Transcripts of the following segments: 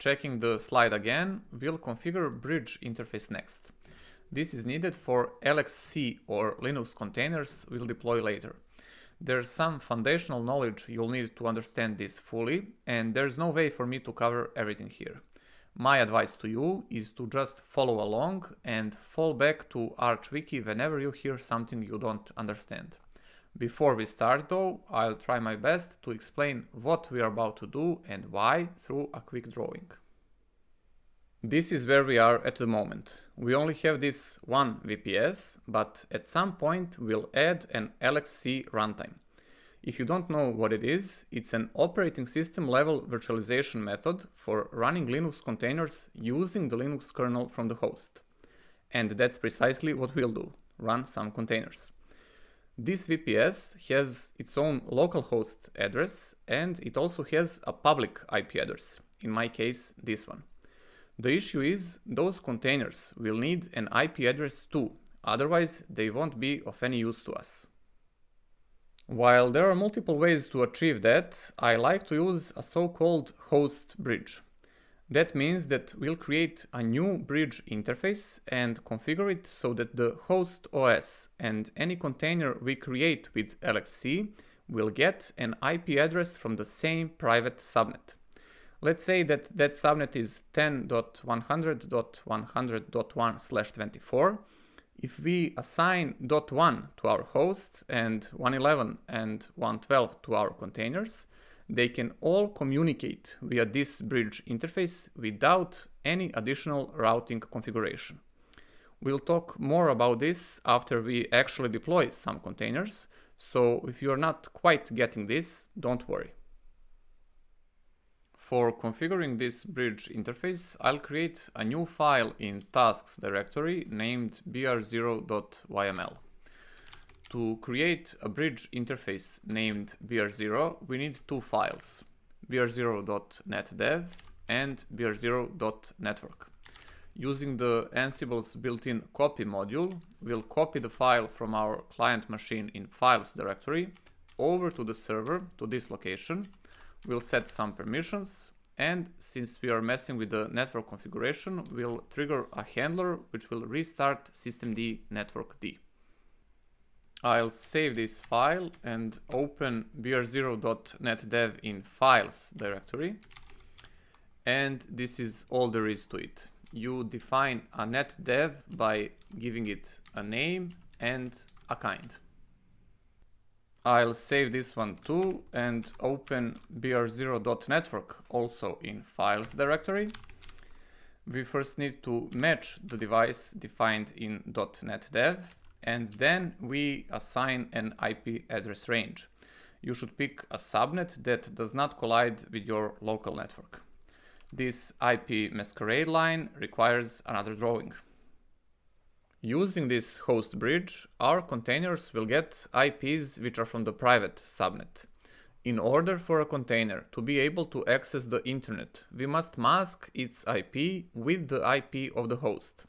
Checking the slide again, we'll configure bridge interface next. This is needed for LXC or Linux containers we'll deploy later. There's some foundational knowledge you'll need to understand this fully, and there's no way for me to cover everything here. My advice to you is to just follow along and fall back to ArchWiki whenever you hear something you don't understand. Before we start though, I'll try my best to explain what we are about to do and why through a quick drawing. This is where we are at the moment. We only have this one VPS, but at some point we'll add an LXC runtime. If you don't know what it is, it's an operating system level virtualization method for running Linux containers using the Linux kernel from the host. And that's precisely what we'll do, run some containers. This VPS has its own localhost address and it also has a public IP address, in my case this one. The issue is those containers will need an IP address too, otherwise they won't be of any use to us. While there are multiple ways to achieve that, I like to use a so-called host bridge. That means that we'll create a new bridge interface and configure it so that the host OS and any container we create with LXC will get an IP address from the same private subnet. Let's say that that subnet is 10.100.100.1 24. If we assign .1 to our host and 111 and 112 to our containers, they can all communicate via this bridge interface without any additional routing configuration. We'll talk more about this after we actually deploy some containers, so if you're not quite getting this, don't worry. For configuring this bridge interface, I'll create a new file in tasks directory named br0.yml. To create a bridge interface named br0, we need two files, br0.netdev and br0.network. Using the Ansible's built-in copy module, we'll copy the file from our client machine in files directory over to the server to this location. We'll set some permissions and since we are messing with the network configuration, we'll trigger a handler which will restart systemd networkd. I'll save this file and open br0.netdev in files directory. And this is all there is to it. You define a netdev by giving it a name and a kind. I'll save this one too and open br0.network also in files directory. We first need to match the device defined in .netdev and then we assign an IP address range. You should pick a subnet that does not collide with your local network. This IP masquerade line requires another drawing. Using this host bridge, our containers will get IPs which are from the private subnet. In order for a container to be able to access the internet, we must mask its IP with the IP of the host.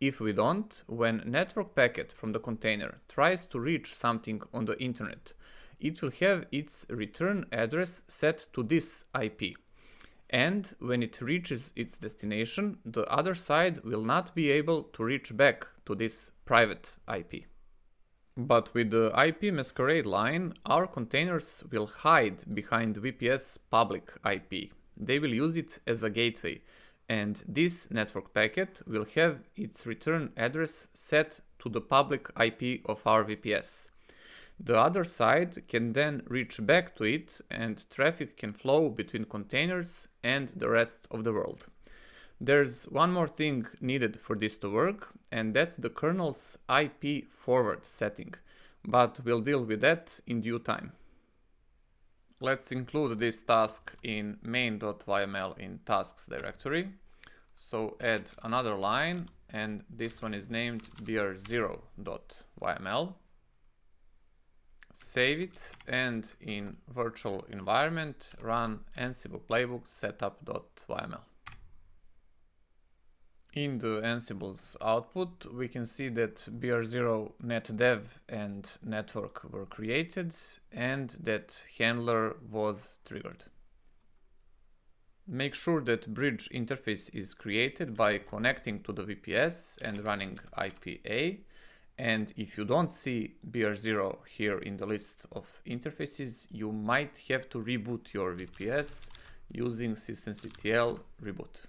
If we don't, when network packet from the container tries to reach something on the internet, it will have its return address set to this IP. And when it reaches its destination, the other side will not be able to reach back to this private IP. But with the IP masquerade line, our containers will hide behind VPS public IP. They will use it as a gateway and this network packet will have its return address set to the public IP of our VPS. The other side can then reach back to it and traffic can flow between containers and the rest of the world. There's one more thing needed for this to work and that's the kernel's IP forward setting, but we'll deal with that in due time. Let's include this task in main.yml in tasks directory. So add another line and this one is named br0.yml. Save it and in virtual environment run ansible playbook setup.yml. In the Ansible's output, we can see that BR0 netdev and network were created and that handler was triggered. Make sure that bridge interface is created by connecting to the VPS and running ip a. And if you don't see BR0 here in the list of interfaces, you might have to reboot your VPS using systemctl reboot.